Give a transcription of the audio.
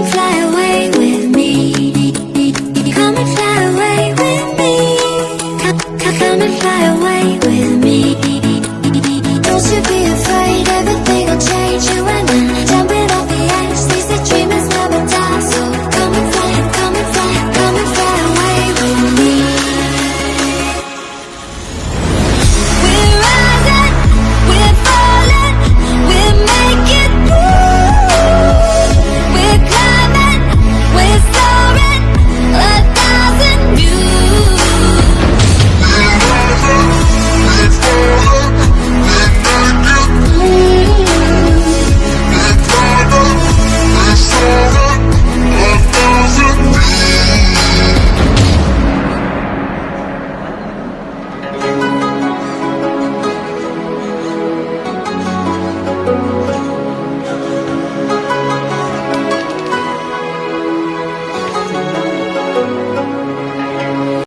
Come and fly away with me. Come and fly.